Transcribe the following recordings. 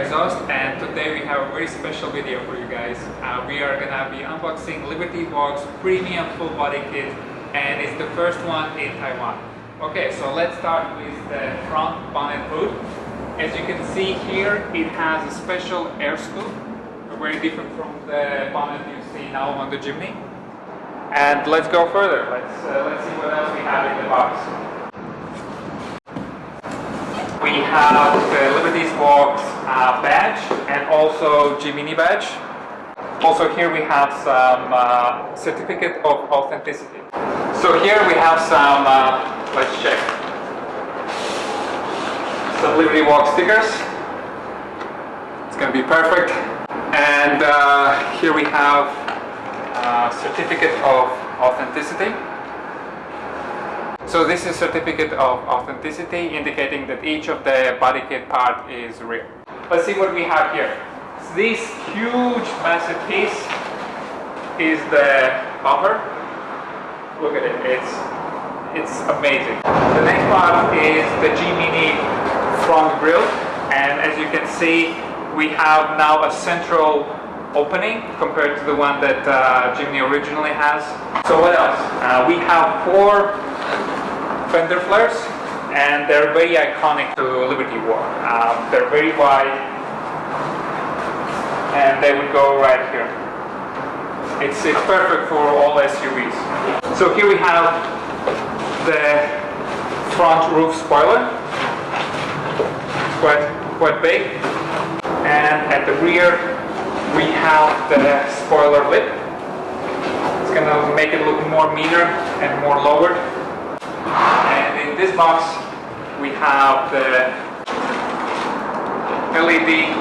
Exhaust and today we have a very special video for you guys. Uh, we are gonna be unboxing Liberty Walk's premium full body kit and it's the first one in Taiwan. Okay, so let's start with the front bonnet hood. As you can see here, it has a special air scoop, very different from the bonnet you see now on the Jimny. And let's go further. Let's, uh, let's see what else we have in the box. We have the Liberty's Walks uh, badge and also Jimny badge. Also here we have some uh, certificate of authenticity. So here we have some, uh, let's check, some Liberty Walk stickers. It's gonna be perfect. And uh, here we have a certificate of authenticity. So this is certificate of authenticity indicating that each of the body kit part is real. Let's see what we have here. This huge massive piece is the bumper. Look at it, it's, it's amazing. The next part is the Jimny front grille and as you can see we have now a central opening compared to the one that uh, Jimny originally has. So what else? Uh, we have four fender flares and they're very iconic to Liberty Walk. Um, they're very wide and they would go right here. It's, it's perfect for all SUVs. So here we have the front roof spoiler. It's quite, quite big. And at the rear we have the spoiler lip. It's gonna make it look more meaner and more lowered. And in this box, we have the LED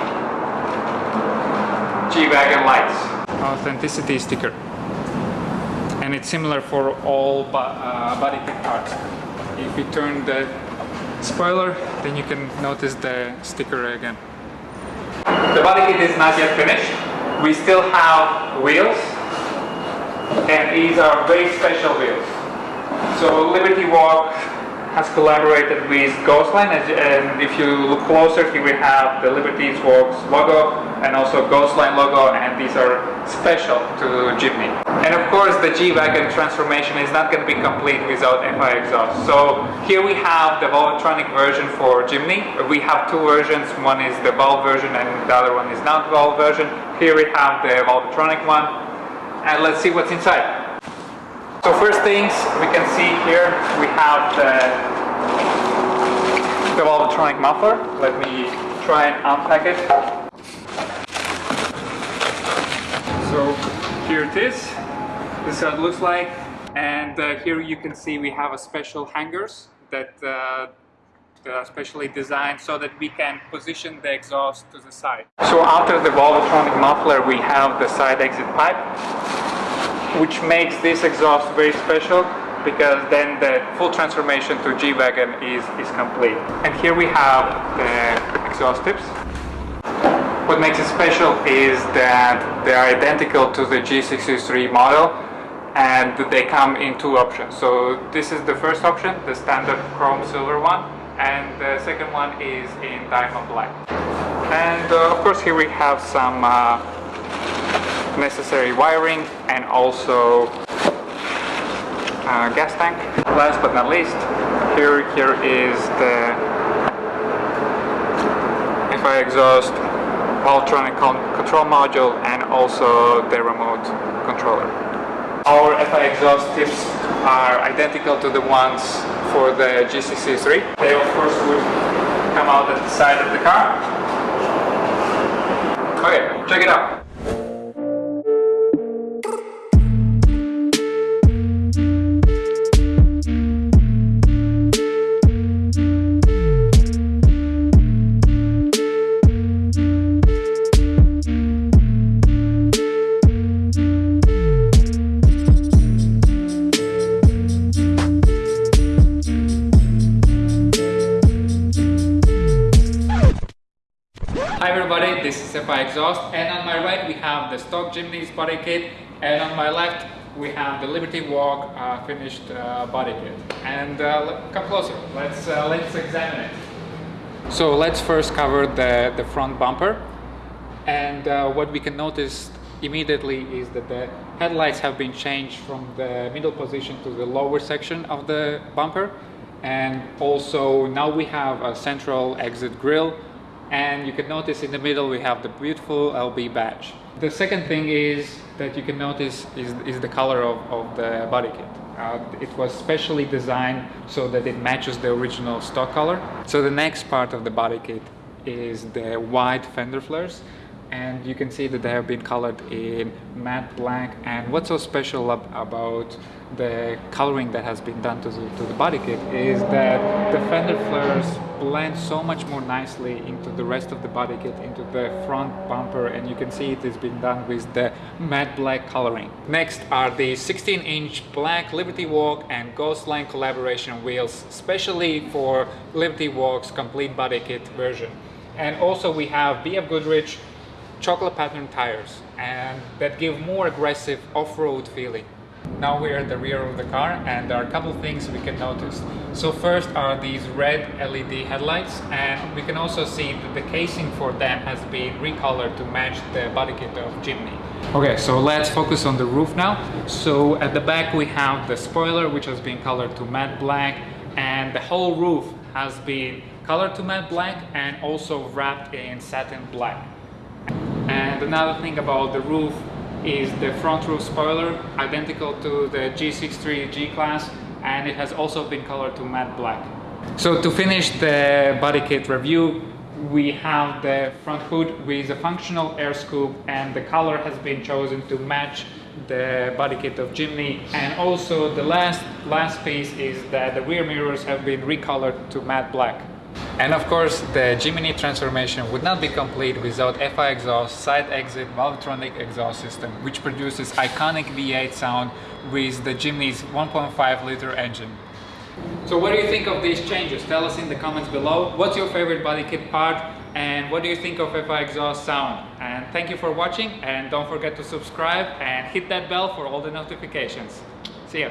G-Wagon lights. Authenticity sticker. And it's similar for all uh, body kit parts. If you turn the spoiler, then you can notice the sticker again. The body kit is not yet finished. We still have wheels. And these are very special wheels. So Liberty Walk has collaborated with Ghostline and if you look closer here we have the Liberty Walks logo and also Ghostline logo and these are special to Jimny. And of course the G-Wagon transformation is not going to be complete without FI exhaust. So here we have the Valvetronic version for Jimny. We have two versions, one is the valve version and the other one is not valve version. Here we have the Valvetronic one and let's see what's inside. So first things we can see here, we have the, the muffler. Let me try and unpack it. So here it is. This is how it looks like. And uh, here you can see we have a special hangers that uh, are specially designed so that we can position the exhaust to the side. So after the Valvetronic muffler we have the side exit pipe which makes this exhaust very special because then the full transformation to G-Wagon is, is complete. And here we have the exhaust tips. What makes it special is that they are identical to the G63 model and they come in two options. So this is the first option, the standard chrome silver one, and the second one is in diamond black. And uh, of course here we have some uh, necessary wiring and also uh, gas tank. Last but not least, here, here is the FI exhaust Valvetronic control module and also the remote controller. Our FI exhaust tips are identical to the ones for the G63. They of course would come out at the side of the car. Okay, check it out. Everybody, this is FI Exhaust and on my right we have the stock Jimny's body kit and on my left we have the Liberty Walk uh, finished uh, body kit. And uh, come closer, let's, uh, let's examine it. So let's first cover the, the front bumper. And uh, what we can notice immediately is that the headlights have been changed from the middle position to the lower section of the bumper. And also now we have a central exit grille and you can notice in the middle we have the beautiful LB badge. The second thing is that you can notice is, is the color of, of the body kit. Uh, it was specially designed so that it matches the original stock color. So the next part of the body kit is the white fender flares and you can see that they have been colored in matte black and what's so special ab about the coloring that has been done to the, to the body kit is that the fender flares blend so much more nicely into the rest of the body kit into the front bumper and you can see it has been done with the matte black coloring next are the 16 inch black liberty walk and ghostline collaboration wheels especially for liberty walks complete body kit version and also we have bf goodrich chocolate pattern tires and that give more aggressive off-road feeling. Now we're at the rear of the car and there are a couple things we can notice. So first are these red LED headlights and we can also see that the casing for them has been recolored to match the body kit of Jimny. Okay, so let's focus on the roof now. So at the back we have the spoiler which has been colored to matte black and the whole roof has been colored to matte black and also wrapped in satin black. And another thing about the roof is the front roof spoiler, identical to the G63 G-Class, and it has also been colored to matte black. So to finish the body kit review, we have the front hood with a functional air scoop and the color has been chosen to match the body kit of Jimny and also the last last piece is that the rear mirrors have been recolored to matte black. And of course, the Jimny transformation would not be complete without FI exhaust, side exit, Valvetronic exhaust system, which produces iconic V8 sound with the Jimny's 1.5 liter engine. So what do you think of these changes? Tell us in the comments below. What's your favorite body kit part? And what do you think of FI exhaust sound? And thank you for watching and don't forget to subscribe and hit that bell for all the notifications. See ya.